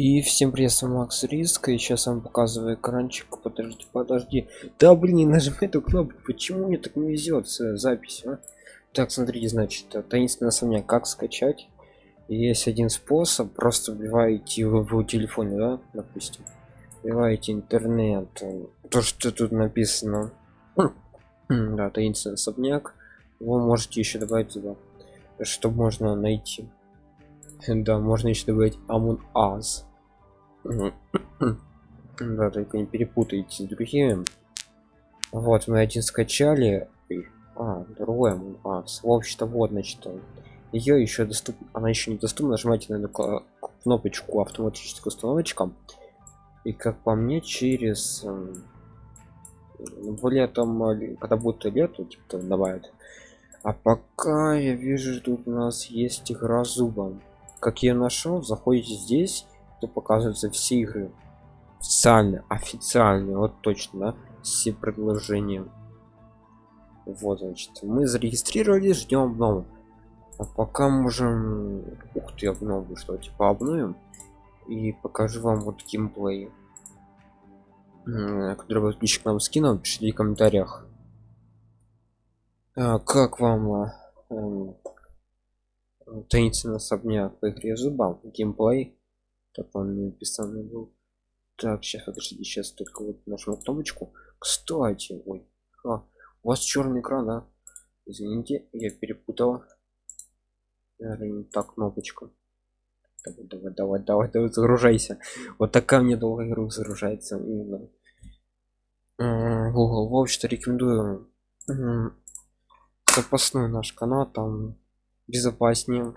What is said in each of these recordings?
И всем привет, с вами Макс Риск, и сейчас вам показываю экранчик, подожди, подожди, да блин, не нажимай эту кнопку, почему мне так не везет с записью, а? Так, смотрите, значит, таинственный особняк, как скачать, есть один способ, просто вбиваете в, в телефоне, да, допустим, вбиваете интернет, то, что тут написано, да, таинственный особняк, вы можете еще добавить сюда, что можно найти. Да, можно еще добавить Among Us. Да, только не перепутайте с другими. Вот, мы один скачали. А, Us. В общем-то, вот, значит, ее еще доступна. Она еще не доступна. Нажимайте на кнопочку автоматическая установочка. И как по мне, через в летом, когда будет лето, типа добавят. А пока я вижу, тут у нас есть игра зубом как я нашел заходите здесь то показываются все игры. Официально официально вот точно все предложения. Вот значит мы зарегистрировались ждем обнову. А пока можем ух ты обновлю что типа обновим? И покажу вам вот геймплей. Который подписчик нам скинул пишите в комментариях. А, как вам а, эм, таинственный особняк по игре зубам геймплей так он написанный был. Так сейчас подождите сейчас только вот нажму кнопочку. Кстати ой а, у вас черный экран да? Извините я перепутал. Наверное, так кнопочка. Давай давай давай давай давай загружайся. Вот такая мне долго игру загружается именно. Google в общем-то рекомендую запасной наш канал там безопаснее.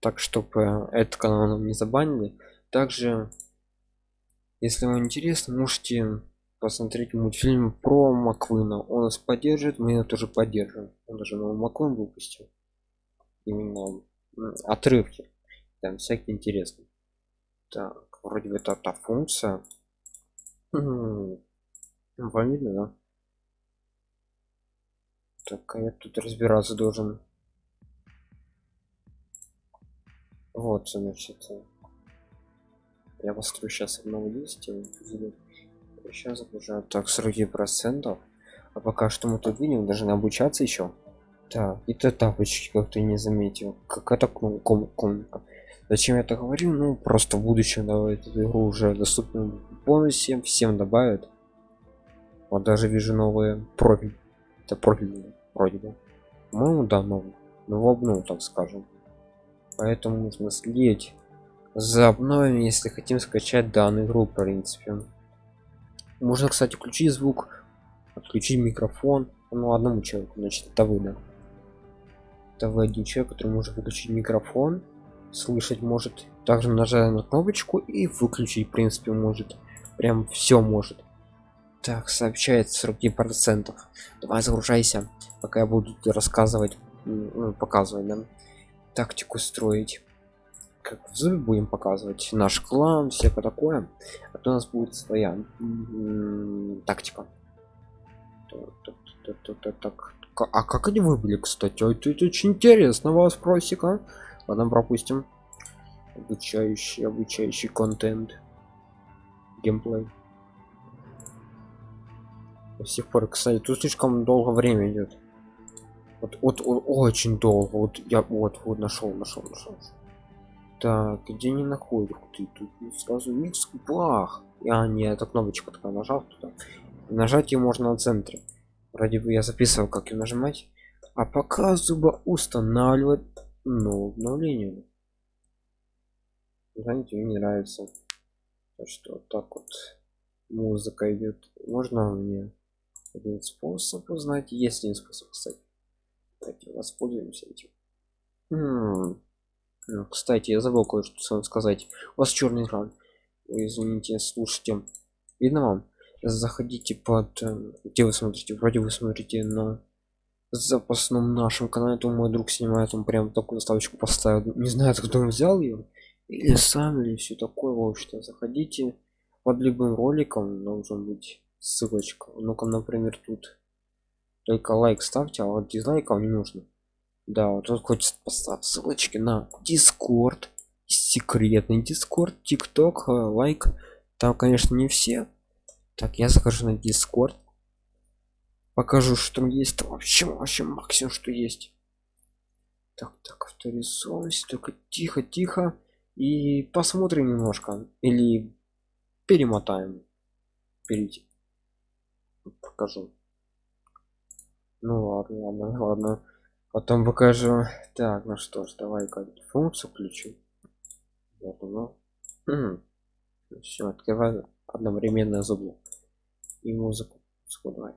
Так чтобы этот канал нам не забанили также если вам интересно можете посмотреть мультфильм про маквина. Он нас поддержит мы его тоже поддержим он даже новый маквин выпустил. Именно отрывки. Там всякие интересные. Так вроде бы это та функция. Вам видно да? Так а я тут разбираться должен. Вот значит я посмотрю сейчас одного листья сейчас загружаю так 40 процентов. А пока что мы тут видим даже обучаться еще так и то тапочки как-то не заметил. Как это ком комнатка зачем я это говорю? Ну просто в будущем давай эту игру уже доступную полностью всем добавят. Вот даже вижу новые профиль это профиль вроде бы. По-моему да новый. Ну обнул так скажем. Поэтому нужно следить за обновами если хотим скачать данную игру в принципе. Можно кстати включить звук отключить микрофон. Ну одному человеку значит это вы да это вы один человек который может выключить микрофон слышать может также нажать на кнопочку и выключить в принципе может. Прям все может. Так сообщает 40 процентов. Давай загружайся пока я буду рассказывать ну, показывать да? тактику строить как в зубе будем показывать наш клан всякое такое а то у нас будет своя тактика. Так а как они выбыли кстати? Это, это очень интересно вас просика ладно пропустим. Обучающий обучающий контент. Геймплей. До сих пор кстати тут слишком долго время идет вот, вот, вот очень долго. Вот я вот вот нашел нашел нашел так где не находит ты тут сразу микс. Бах а не эта кнопочка такая нажал туда. Нажать ее можно на центре. Вроде бы я записывал как ее нажимать. А пока зуба устанавливает ну обновление. Знаете мне не нравится то, что так вот музыка идет можно мне один способ узнать? Есть один способ кстати. Давайте воспользуемся этим. М ну, кстати, я забыл кое-что сказать. У вас черный экран. извините, слушайте. Видно вам? Заходите под... Э, где вы смотрите? Вроде вы смотрите на запасном нашем канале, то мой друг снимает, он прям такую заставочку поставил. Не знаю, откуда он взял ее. Или сам, или все такое. В общем заходите под любым роликом, должен быть ссылочка. Ну-ка, например, тут только лайк ставьте а вот дизлайков не нужно да вот тут хочется поставить ссылочки на дискорд секретный дискорд тикток лайк. Там конечно не все. Так я захожу на дискорд покажу что там есть вообще вообще максимум что есть. Так так авторизовывайся только тихо тихо. И посмотрим немножко. Или перемотаем. Перейти. Покажу. Ну ладно ладно ладно потом покажу. Так ну что ж давай-ка функцию включу. Оно все открываю одновременно зубы и музыку давай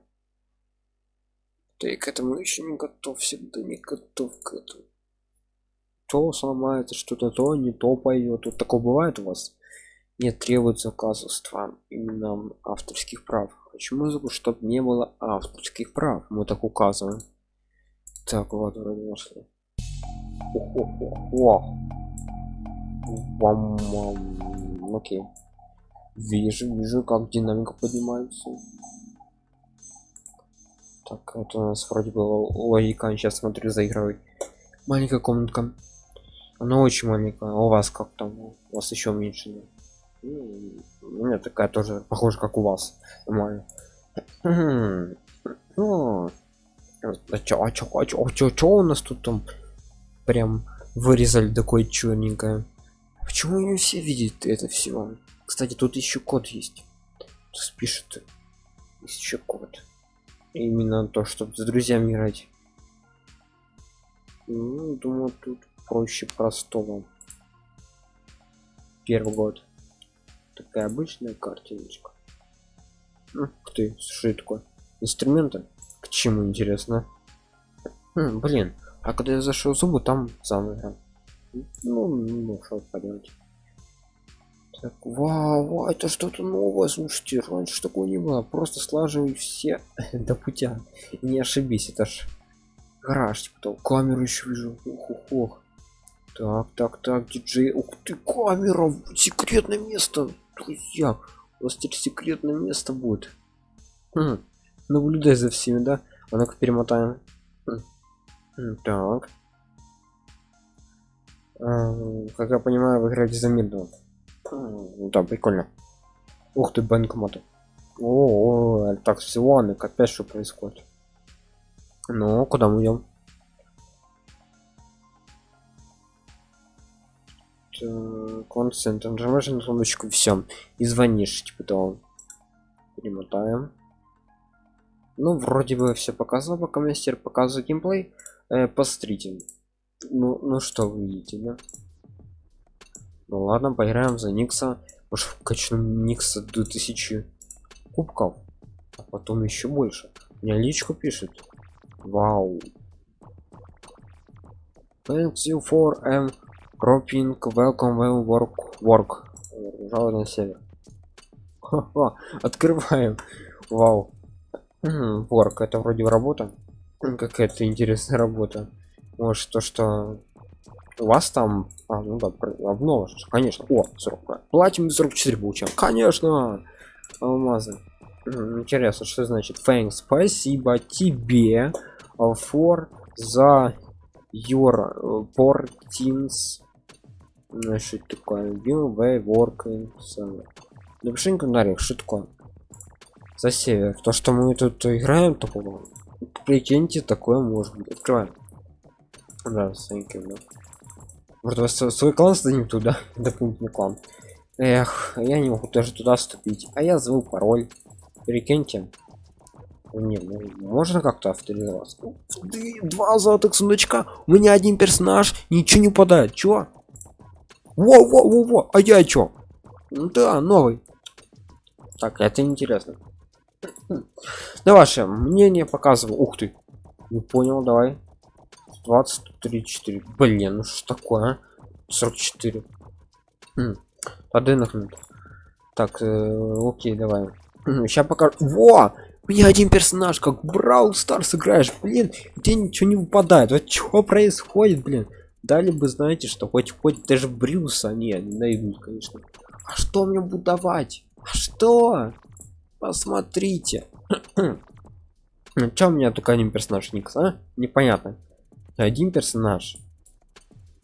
ты к этому еще не готов всегда не готов к этому. То сломается что-то то не то поет вот такое бывает у вас? Нет требуется указывства именно авторских прав. Хочу музыку чтобы не было авторских прав. Мы так указываем так вот вроде нашли. О окей. Вижу вижу как динамика поднимается. Так это у нас вроде было логика сейчас смотрю заигрывать маленькая комнатка. Она очень маленькая. А у вас как там? У вас еще меньше нет? Ну, у меня такая тоже похоже как у вас. Нормально. Ну, а чё, а чё, а чё, а чё, чё у нас тут там прям вырезали такое черненькое почему не все видят это все кстати тут еще код есть. Тут пишет еще код. Именно то чтобы с друзьями играть. Ну, думаю тут проще простого. Первый год. Такая обычная картиночка. Ух ты что такое. Инструменты чему интересно. Хм, блин а когда я зашел зубы там заново. Ну, ну что поделать так вау, вау это что-то новое слушайте раньше такого не было просто слаживай все до путя не ошибись это ж гараж типа там камеру еще вижу. Ух, ух, ух. так так так диджей ух ты камера секретное место друзья у вас теперь секретное место будет. Хм. Наблюдай за всеми да? А ну-ка перемотаем. Так. А, как я понимаю вы играете за медного да? Прикольно. Ух ты банкомат о, так всего опять что происходит. Ну куда мы идем концентр нажимаешь на кнопочку все и звонишь типа то перемотаем ну вроде бы все показал пока мастер показывает геймплей. Э, посмотрите ну ну что вы видите да? Ну ладно поиграем за никса. Может качнем никса до 1000 кубков а потом еще больше. Меня личку пишет. Вау. Thanks you for m roping welcome well work work. Жалуй на север открываем. Вау ворк это вроде работа. Какая-то интересная работа. Может то что у вас там а, ну да обнова конечно. О 40 платим 44 получаем. Конечно! Алмазы. Интересно что значит thanks спасибо тебе for за your portins значит такое. Will way working напиши комментариях что такое за север то что мы тут играем такого прикиньте такое может открываем да, you, да. Может, вас свой клан сдадим туда? Дополнительный клан. Эх, я не могу даже туда вступить. А я звал пароль. Прикиньте. Не, ну, можно как-то авторизоваться. Два золотых сундучка. У меня один персонаж. Ничего не падает. Чё? Во, во, во, во. А я чё? Ну да, новый. Так, это интересно. Да ваше мнение показываю. Ух ты. Не понял, давай. 23 4 блин ну что такое 44 хм. подынахнут так э, окей давай. Сейчас пока во! У меня один персонаж как брал стар сыграешь блин тебе ничего не выпадает. Вот что происходит блин? Дали бы знаете что хоть хоть даже брюса не не найдут конечно. А что мне буду давать? А что посмотрите ну, Чем у меня только один персонаж никс а непонятно один персонаж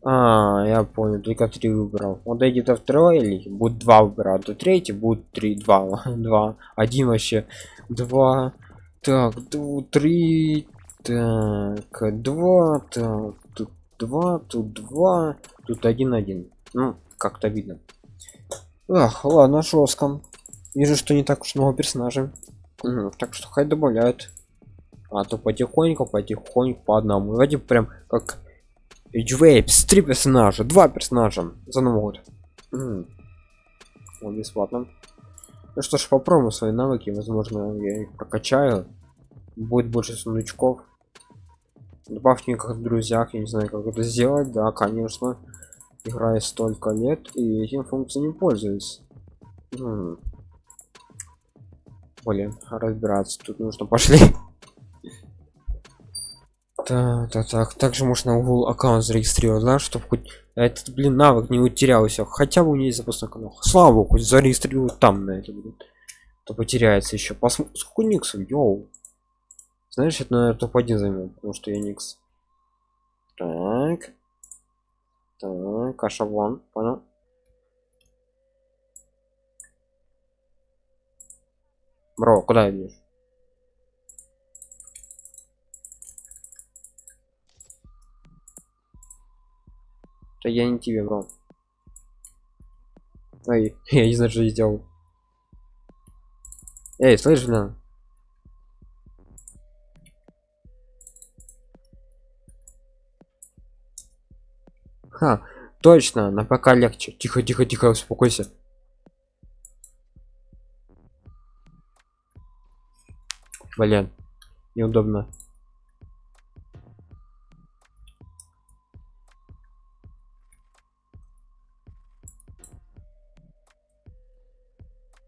А, я понял, только три выбрал. Вот эти то второй или будет два выбирать, то третий будет три, два, два, один вообще, два, так, три, так, два, так, тут два, тут два, тут один, один. Ну, как-то видно. Ах, ладно, жестком. Вижу, что не так уж много персонажей. Угу, так что хай добавляют. А то потихоньку, потихоньку по одному. Давайте прям как Эйджвейпс, три персонажа, два персонажа за Новый год. Вот бесплатно. Ну что ж, попробуем свои навыки, возможно, я их прокачаю. Будет больше сундучков. Добавьте мне как в друзьях, я не знаю, как это сделать. Да, конечно. Играю столько лет и этим функцией не пользуюсь. Блин, разбираться тут нужно пошли. Так, так, так. Также можно угол аккаунт зарегистрировать, да, чтобы хоть этот, блин, навык не утерялся. Хотя бы у меня запасной канал. Слава богу, хоть зарегистрировать там на это будет. То потеряется еще. Посмотрим, сколько никсов, йоу. Знаешь, это, наверное, топ-1 займет, потому что я никс. Так. Так, каша вон, понял. Бро, куда идешь? Да я не тебе, бро. Ой, я не знаю, что я сделал. Эй, слышишь, на? Ха, точно, на пока легче. Тихо, тихо, тихо, успокойся. Блин, неудобно.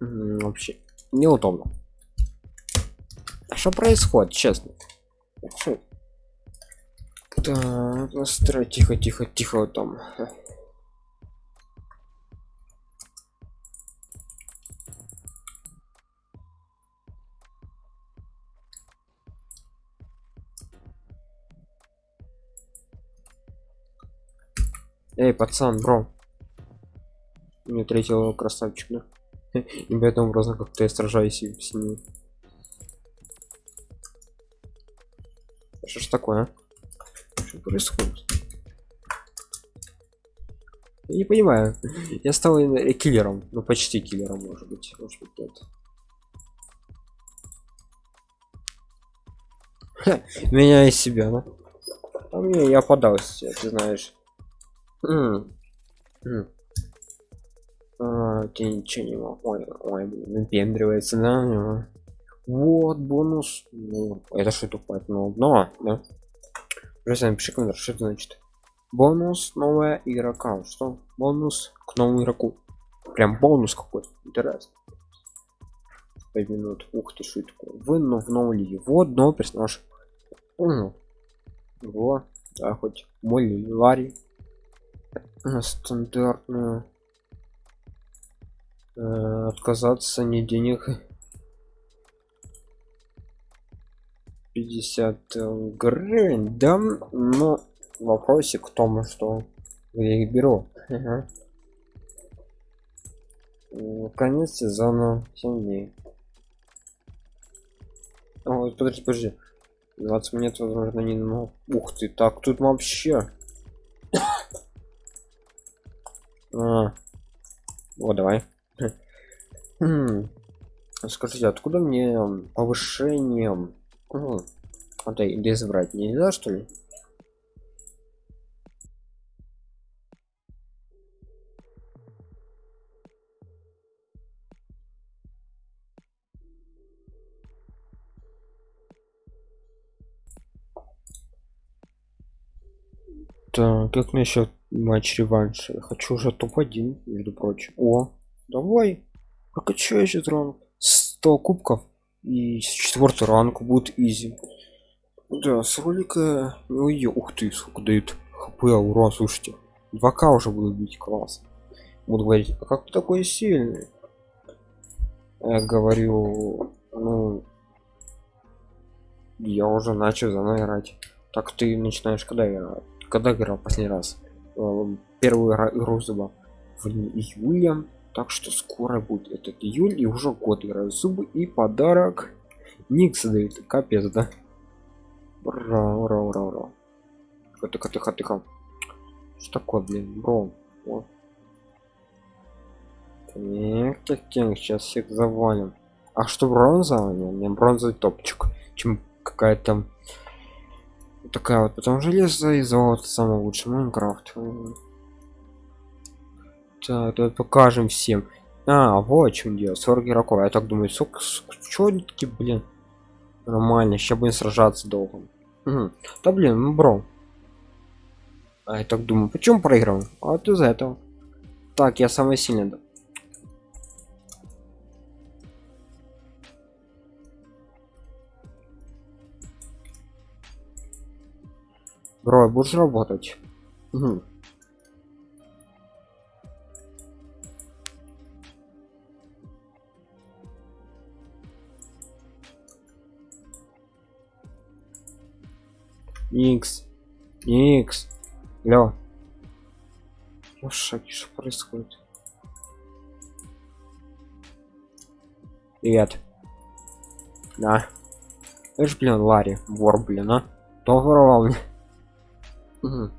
вообще неудобно. Что происходит, честно? Так, настрой, тихо, тихо, тихо там. Эй, пацан, бро. Мне третьего красавчик, да? И поэтому образом как-то я сражаюсь в семье. Что ж такое? А? Что происходит? Я не понимаю. Я стал киллером. Ну почти киллером, может быть. Может быть нет. Меня из себя, да? А мне я подался, ты знаешь. -м. А, ты ничего не мог. Ой, ой, выпендривается, да? Вот бонус. Ну, это что тупое? Ну, но, да? Друзья, напиши комментарий, что это значит. Бонус новая игрока. Что? Бонус к новому игроку. Прям бонус какой-то. Интересно. 5 минут. Ух ты, что такое? Вы но в новой лиге. Вот новый персонаж. Угу. Вот. Да, хоть мой Ларри. Стандартную э, отказаться не денег. 50 э, гривен. Да но вопросик в том что я их беру. Конец сезона. 7 дней. О, подожди подожди. 20 минут возможно не ну ух ты так тут вообще а. вот давай Хм. Скажите, откуда мне повышение? Ну, это без брать нельзя, что ли? Как насчет матч реванш? хочу уже топ-1, между прочим. О, давай. Прокачаю еще ранг 100 кубков и четвертый ранг будет изи. Да с ролика ой ух ты сколько дают хп ура слушайте. 2к уже буду бить класс. Буду говорить а как ты такой сильный? Я говорю ну я уже начал заново играть. Так ты начинаешь когда я когда играл последний раз? Э, первую игру зуба в июле так что скоро будет этот июль и уже год играю зубы и подарок. Никс дают капец да. Ура ура ура ура. Тихо тихо тихо что такое блин бро? Вот. Так, так, так, сейчас всех завалим. А что бронза? Не, не бронзовый топчик, чем какая-то такая вот. Потом железо и золото самый лучший Майнкрафт. Так, то покажем всем. А, вот чем дело. 40 игроков. Я так думаю, сок, такие, блин? Нормально, сейчас будем сражаться долго. Угу. Да блин, ну бро. А я так думаю, почему проиграл? А вот из этого. Так, я самый сильный. Бро, будешь работать? Угу. Никс. Никс. Лё. Я в шоке, что происходит? Привет. Да. Это ж, блин, Ларри, вор, блин, а? Кто воровал мне? Угу.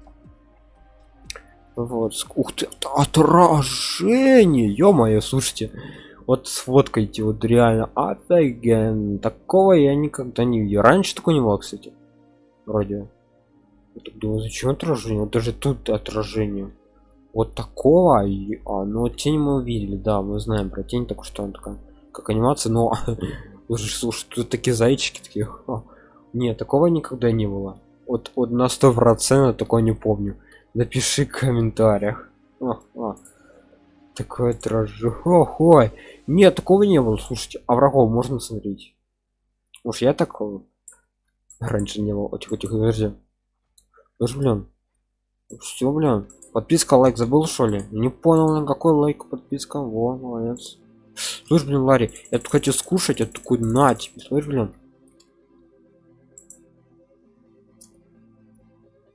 Вот, ух ты, отражение, ё-моё, слушайте, вот сфоткайте, вот реально офиген, такого я никогда не видел. Раньше такого не было, кстати, вроде. Я думаю, зачем отражение? Вот даже тут отражение. Вот такого, а, ну тень мы увидели, да, мы знаем про тень, так что он такая, как анимация, но, слушай, тут такие зайчики такие, нет, такого никогда не было вот, вот на сто процентов такое не помню. Напиши в комментариях. О, о. такой тражу ой нет такого не было. Слушайте а врагов можно смотреть? Уж я такого раньше не было. Тихо тихо подожди. Уж, блин. Все блин. Подписка лайк забыл что ли? Не понял на какой лайк подписка. Во молодец. Слушай блин ларри я тут хочу скушать я такой на тебе. Слышь блин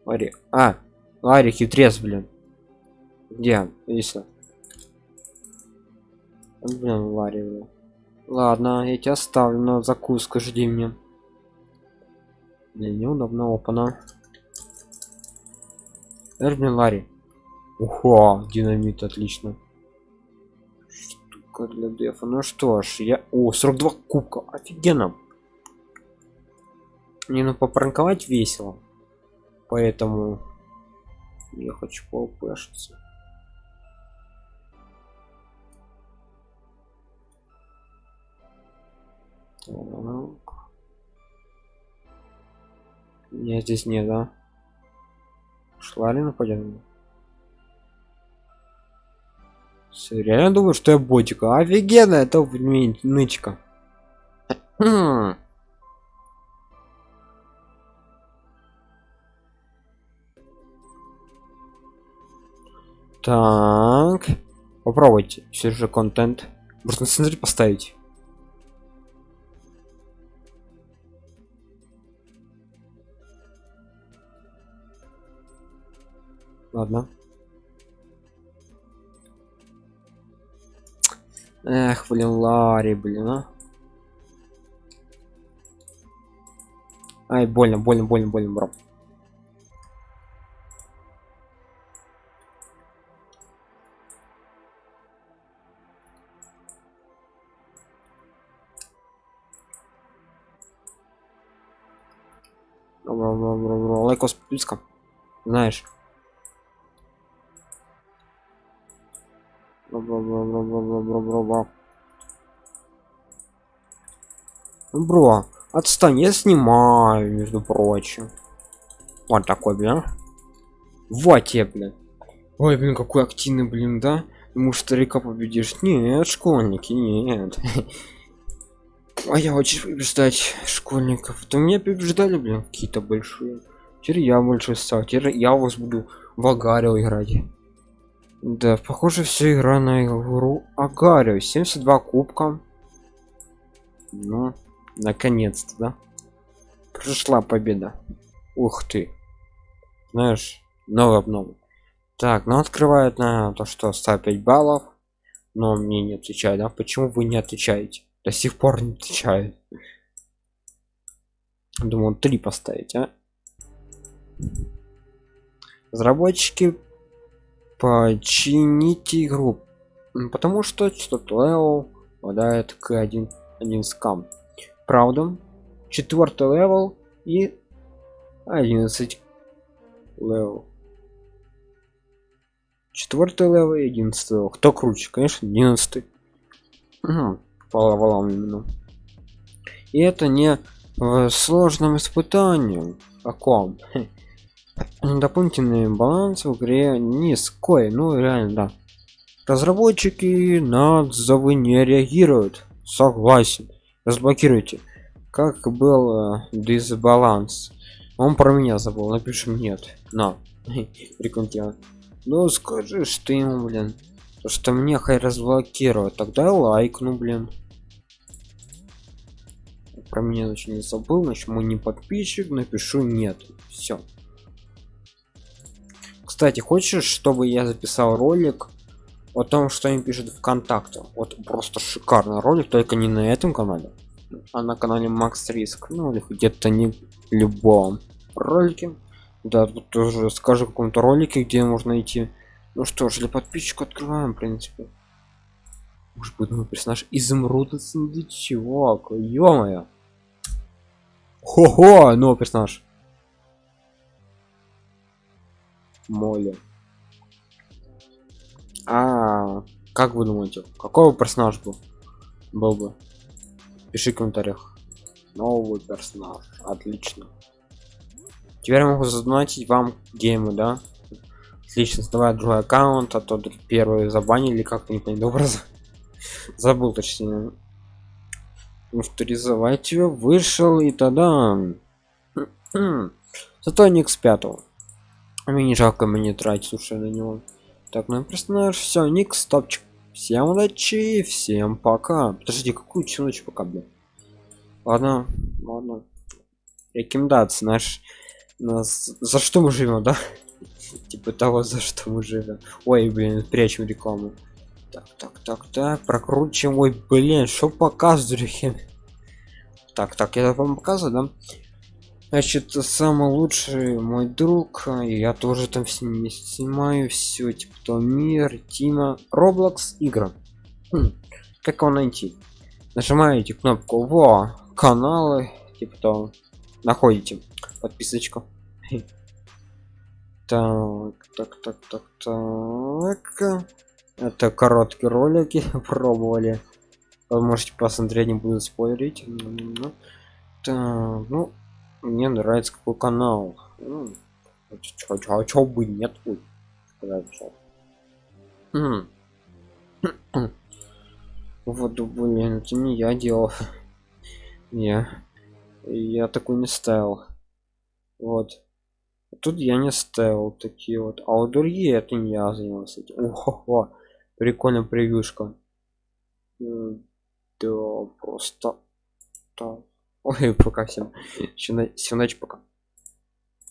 Ларри. А, Ларри хитрец, блин. Где? Если. Блин, Ларри, блин. Ладно, я тебя оставлю на закуску, жди мне. Мне неудобно, опана. Блин, Ларри. Ухо, динамит, отлично. Штука для дефа. Ну что ж, я... О, 42 кубка, офигенно. Мне ну попранковать весело поэтому я хочу поупешиться. Я здесь не да? Шла ли нападение? Все, реально думаю что я ботика офигенно это нычка Так. Попробуйте. Все же контент. Можно сценарий поставить. Ладно. Эх, блин, Ларри, блин, а. Ай, больно, больно, больно, больно, бро. Лайкос подписка знаешь. Бро отстань я снимаю между прочим. Вот такой блин. Вот тебе блин. Ой блин какой активный блин да? Ему старика победишь? Нет школьники нет. А я очень побеждать школьников. То меня побеждали блин какие-то большие теперь я больше стал теперь я вас буду в агарио играть да похоже все игра на игру агарио 72 кубка ну наконец-то да пришла победа ух ты знаешь новый обнова Так, ну открывает на то, что 105 баллов. Но мне не отвечает, да? Почему вы не отвечаете? До сих пор не отвечает. Думаю, три поставить, а? Разработчики почините игру. Потому что что-то попадает к один один scam. Правда, четвертый level и 11 level. Четвертый level и 11 level. Кто круче? Конечно, 11. Угу. По именно. И это не в сложном испытании. Каком? Дополнительный баланс в игре низкой. Ну реально, да. Разработчики на отзывы не реагируют. Согласен. Разблокируйте. Как был э, дисбаланс? Он про меня забыл. Напишем нет. На. Прикольно. Ну скажи, что ему, блин. То, что мне хай разблокируют. Тогда лайк, ну блин. Про меня значит не забыл, значит мой не подписчик, напишу нет. Все. Кстати, хочешь, чтобы я записал ролик о том, что им пишут ВКонтакте? Вот просто шикарный ролик, только не на этом канале, а на канале Макс Риск, ну или где-то не любом ролике. Да, тут тоже скажу каком-то ролике, где можно найти. Ну что ж, для подписчиков открываем, в принципе. Может быть, мой персонаж изумруда чувак, ё-моё. Хо-хо, новый персонаж. Молли. А, как вы думаете, какой бы персонаж был? Был бы. Пиши в комментариях. Новый персонаж. Отлично. Теперь я могу задонатить вам геймы, да? Отлично, давай другой аккаунт, а то первый забанили, как-то не понял образа. Забыл точнее. Авторизовать его вышел и тогда. Зато не x 5 мне не жалко мне тратить уже на него. Так ну персонаж все ник стопчик. Всем удачи всем пока. Подожди какую ночь пока блин? Ладно ладно. Рекомендации наш нас за что мы живем да? Типа того за что мы живем ой блин прячем рекламу. Так так так так прокручиваем. Ой блин что показываю так так я вам показываю да значит самый лучший мой друг и я тоже там с ними снимаю все типа то мир тима roblox игра хм, как его найти? Нажимаете кнопку во каналы типа то находите подписочку. Так так так так так. Это короткие ролики пробовали. Вы можете посмотреть не буду спойлерить. Так, ну мне нравится какой канал. Ну, а чё бы нет вот блин это не я делал. Не я такой не ставил. Вот. Тут я не ставил такие вот. А вот другие это не я занимался Ого, прикольно превьюшка. Да просто так Ой, пока всем. Всю ночь пока.